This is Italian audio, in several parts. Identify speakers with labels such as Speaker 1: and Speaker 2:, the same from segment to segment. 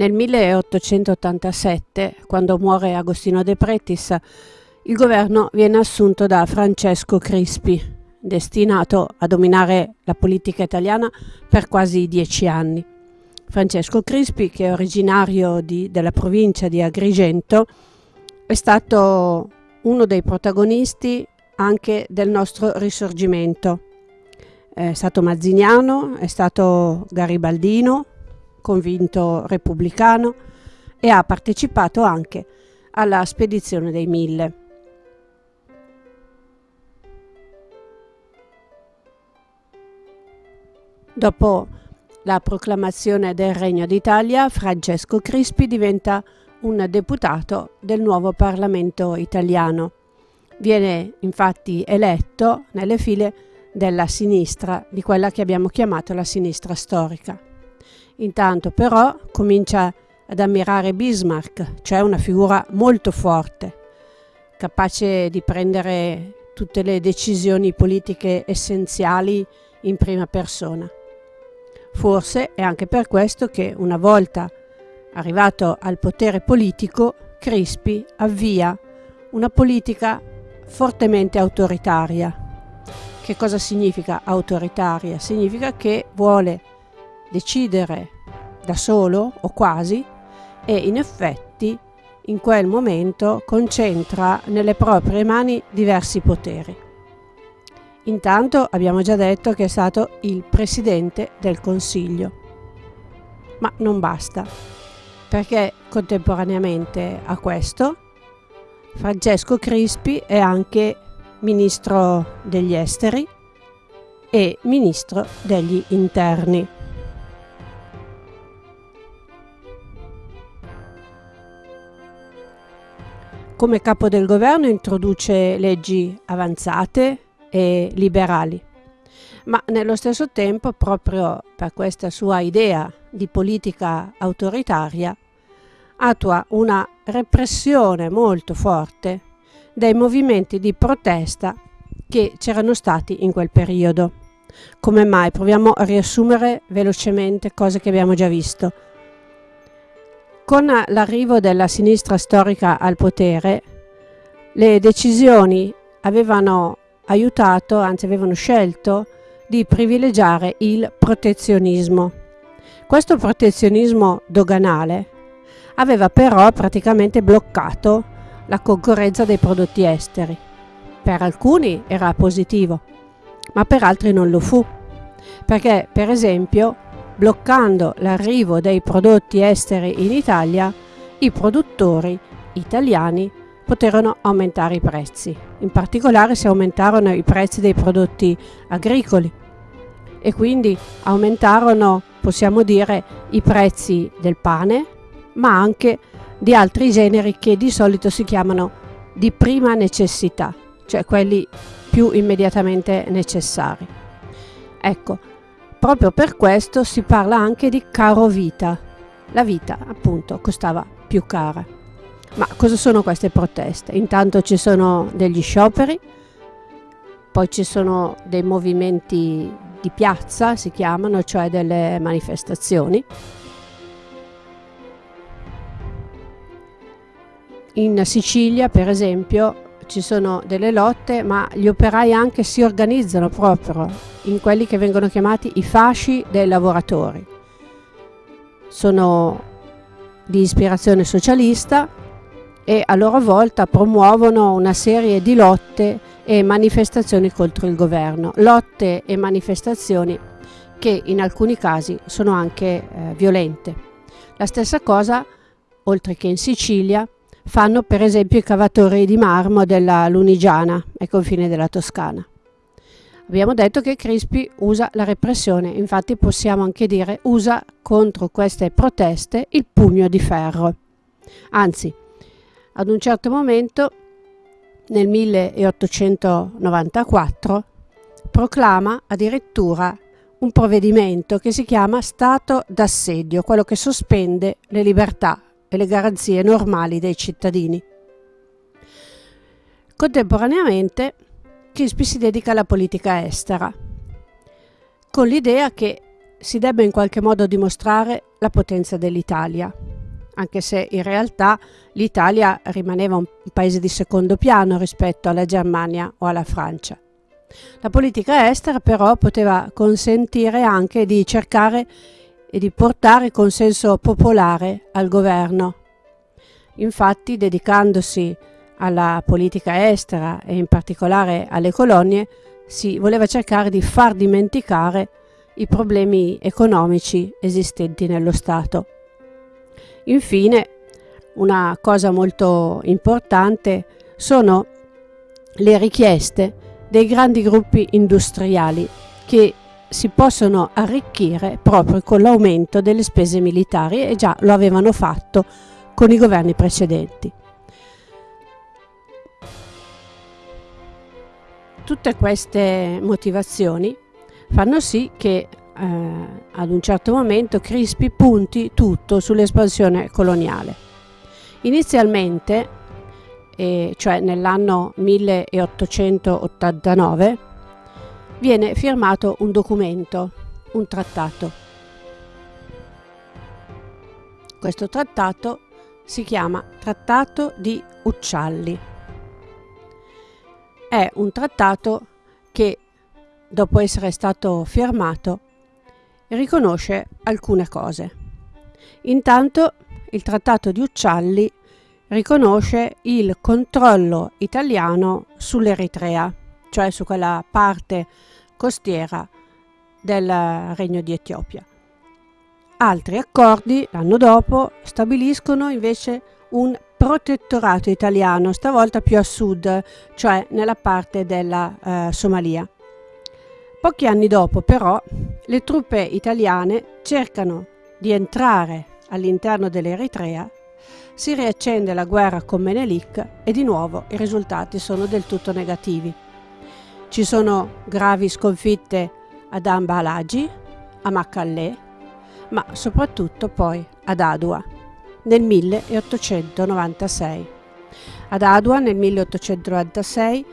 Speaker 1: Nel 1887, quando muore Agostino De Pretis, il governo viene assunto da Francesco Crispi, destinato a dominare la politica italiana per quasi dieci anni. Francesco Crispi, che è originario di, della provincia di Agrigento, è stato uno dei protagonisti anche del nostro risorgimento. È stato mazziniano, è stato garibaldino, convinto repubblicano e ha partecipato anche alla spedizione dei Mille. Dopo la proclamazione del Regno d'Italia, Francesco Crispi diventa un deputato del nuovo Parlamento italiano. Viene infatti eletto nelle file della sinistra, di quella che abbiamo chiamato la sinistra storica. Intanto però comincia ad ammirare Bismarck, cioè una figura molto forte, capace di prendere tutte le decisioni politiche essenziali in prima persona. Forse è anche per questo che una volta arrivato al potere politico, Crispi avvia una politica fortemente autoritaria. Che cosa significa autoritaria? Significa che vuole decidere da solo o quasi e in effetti in quel momento concentra nelle proprie mani diversi poteri. Intanto abbiamo già detto che è stato il Presidente del Consiglio, ma non basta, perché contemporaneamente a questo Francesco Crispi è anche Ministro degli Esteri e Ministro degli Interni. Come capo del governo introduce leggi avanzate e liberali, ma nello stesso tempo, proprio per questa sua idea di politica autoritaria, attua una repressione molto forte dei movimenti di protesta che c'erano stati in quel periodo. Come mai? Proviamo a riassumere velocemente cose che abbiamo già visto. Con l'arrivo della sinistra storica al potere, le decisioni avevano aiutato, anzi avevano scelto, di privilegiare il protezionismo. Questo protezionismo doganale aveva però praticamente bloccato la concorrenza dei prodotti esteri. Per alcuni era positivo, ma per altri non lo fu, perché per esempio bloccando l'arrivo dei prodotti esteri in Italia, i produttori italiani poterono aumentare i prezzi. In particolare si aumentarono i prezzi dei prodotti agricoli e quindi aumentarono, possiamo dire, i prezzi del pane, ma anche di altri generi che di solito si chiamano di prima necessità, cioè quelli più immediatamente necessari. Ecco, Proprio per questo si parla anche di caro vita. La vita, appunto, costava più cara. Ma cosa sono queste proteste? Intanto ci sono degli scioperi, poi ci sono dei movimenti di piazza, si chiamano, cioè delle manifestazioni. In Sicilia, per esempio, ci sono delle lotte, ma gli operai anche si organizzano proprio in quelli che vengono chiamati i fasci dei lavoratori. Sono di ispirazione socialista e a loro volta promuovono una serie di lotte e manifestazioni contro il governo, lotte e manifestazioni che in alcuni casi sono anche eh, violente. La stessa cosa, oltre che in Sicilia, fanno per esempio i cavatori di marmo della Lunigiana, ai confini della Toscana. Abbiamo detto che Crispi usa la repressione, infatti possiamo anche dire usa contro queste proteste il pugno di ferro. Anzi, ad un certo momento, nel 1894, proclama addirittura un provvedimento che si chiama Stato d'assedio, quello che sospende le libertà e le garanzie normali dei cittadini. Contemporaneamente Crispi si dedica alla politica estera, con l'idea che si debba in qualche modo dimostrare la potenza dell'Italia, anche se in realtà l'Italia rimaneva un paese di secondo piano rispetto alla Germania o alla Francia. La politica estera però poteva consentire anche di cercare e di portare consenso popolare al governo. Infatti, dedicandosi alla politica estera e in particolare alle colonie, si voleva cercare di far dimenticare i problemi economici esistenti nello Stato. Infine, una cosa molto importante sono le richieste dei grandi gruppi industriali che si possono arricchire proprio con l'aumento delle spese militari e già lo avevano fatto con i governi precedenti. Tutte queste motivazioni fanno sì che eh, ad un certo momento Crispi punti tutto sull'espansione coloniale. Inizialmente, eh, cioè nell'anno 1889, viene firmato un documento, un trattato. Questo trattato si chiama Trattato di Uccialli. È un trattato che, dopo essere stato firmato, riconosce alcune cose. Intanto il Trattato di Uccialli riconosce il controllo italiano sull'Eritrea, cioè su quella parte costiera del Regno di Etiopia. Altri accordi, l'anno dopo, stabiliscono invece un protettorato italiano, stavolta più a sud, cioè nella parte della eh, Somalia. Pochi anni dopo, però, le truppe italiane cercano di entrare all'interno dell'Eritrea, si riaccende la guerra con Menelik e di nuovo i risultati sono del tutto negativi. Ci sono gravi sconfitte ad Amba Alagi, a Maccallè, ma soprattutto poi ad Adua nel 1896. Ad Adua nel 1896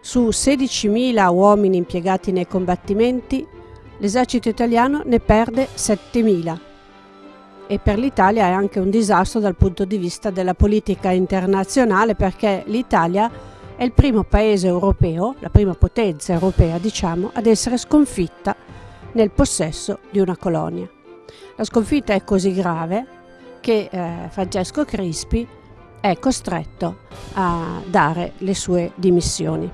Speaker 1: su 16.000 uomini impiegati nei combattimenti, l'esercito italiano ne perde 7.000. E per l'Italia è anche un disastro dal punto di vista della politica internazionale perché l'Italia è il primo paese europeo, la prima potenza europea diciamo, ad essere sconfitta nel possesso di una colonia. La sconfitta è così grave che eh, Francesco Crispi è costretto a dare le sue dimissioni.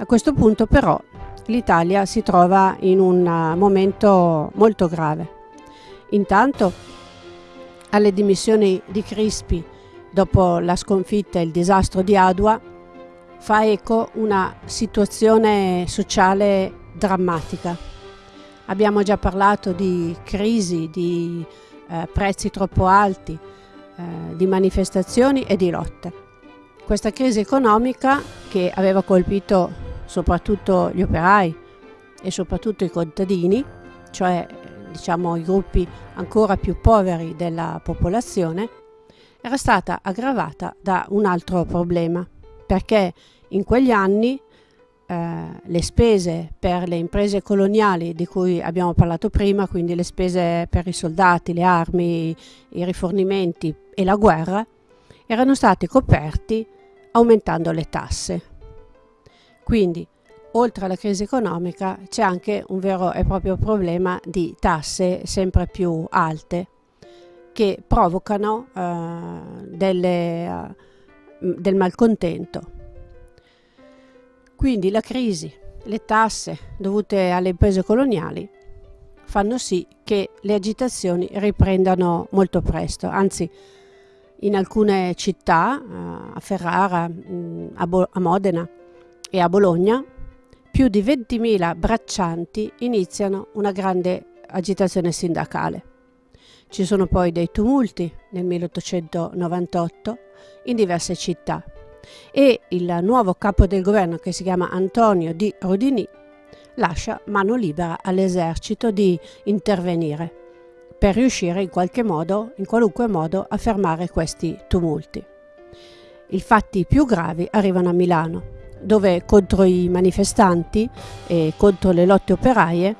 Speaker 1: A questo punto però l'Italia si trova in un uh, momento molto grave. Intanto alle dimissioni di Crispi dopo la sconfitta e il disastro di Adua fa eco una situazione sociale drammatica. Abbiamo già parlato di crisi, di eh, prezzi troppo alti, eh, di manifestazioni e di lotte. Questa crisi economica che aveva colpito soprattutto gli operai e soprattutto i contadini, cioè diciamo i gruppi ancora più poveri della popolazione, era stata aggravata da un altro problema, perché in quegli anni eh, le spese per le imprese coloniali di cui abbiamo parlato prima, quindi le spese per i soldati, le armi, i rifornimenti e la guerra, erano stati coperti aumentando le tasse. Quindi, oltre alla crisi economica, c'è anche un vero e proprio problema di tasse sempre più alte che provocano uh, delle, uh, del malcontento. Quindi la crisi, le tasse dovute alle imprese coloniali fanno sì che le agitazioni riprendano molto presto, anzi in alcune città, uh, a Ferrara, mh, a, a Modena, e a Bologna più di 20.000 braccianti iniziano una grande agitazione sindacale. Ci sono poi dei tumulti nel 1898 in diverse città e il nuovo capo del governo che si chiama Antonio di Rodini lascia mano libera all'esercito di intervenire per riuscire in qualche modo, in qualunque modo, a fermare questi tumulti. I fatti più gravi arrivano a Milano dove contro i manifestanti e contro le lotte operaie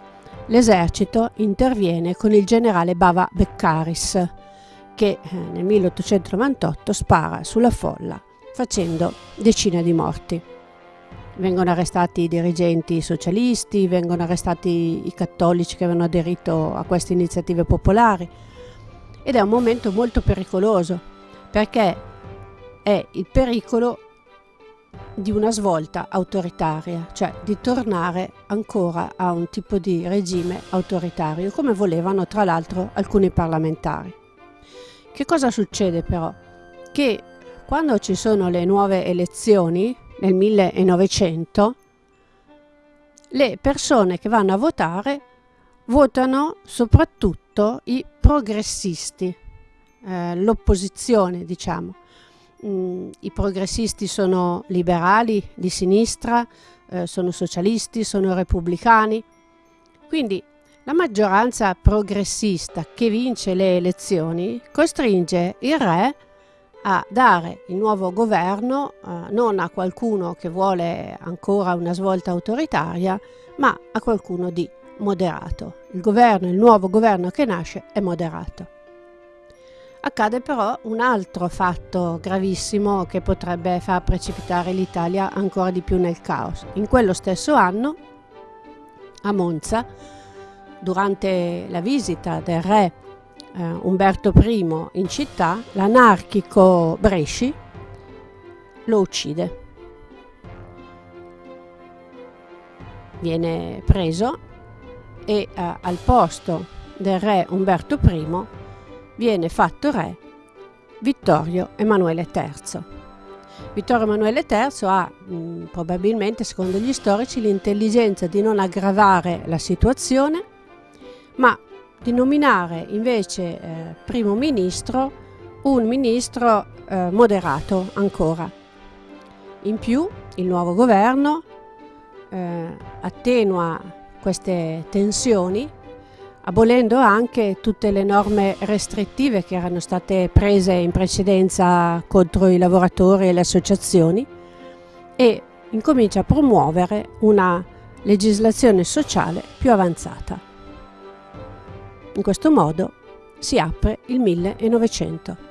Speaker 1: l'esercito interviene con il generale Bava Beccaris, che eh, nel 1898 spara sulla folla facendo decine di morti. Vengono arrestati i dirigenti socialisti, vengono arrestati i cattolici che avevano aderito a queste iniziative popolari ed è un momento molto pericoloso perché è il pericolo di una svolta autoritaria, cioè di tornare ancora a un tipo di regime autoritario, come volevano tra l'altro alcuni parlamentari. Che cosa succede però? Che quando ci sono le nuove elezioni, nel 1900, le persone che vanno a votare votano soprattutto i progressisti, eh, l'opposizione diciamo. Mm, I progressisti sono liberali, di sinistra, eh, sono socialisti, sono repubblicani. Quindi la maggioranza progressista che vince le elezioni costringe il re a dare il nuovo governo eh, non a qualcuno che vuole ancora una svolta autoritaria, ma a qualcuno di moderato. Il governo, il nuovo governo che nasce è moderato. Accade però un altro fatto gravissimo che potrebbe far precipitare l'Italia ancora di più nel caos. In quello stesso anno, a Monza, durante la visita del re eh, Umberto I in città, l'anarchico Bresci lo uccide. Viene preso e eh, al posto del re Umberto I viene fatto re Vittorio Emanuele III. Vittorio Emanuele III ha mh, probabilmente, secondo gli storici, l'intelligenza di non aggravare la situazione, ma di nominare invece eh, primo ministro un ministro eh, moderato ancora. In più il nuovo governo eh, attenua queste tensioni abolendo anche tutte le norme restrittive che erano state prese in precedenza contro i lavoratori e le associazioni e incomincia a promuovere una legislazione sociale più avanzata. In questo modo si apre il 1900.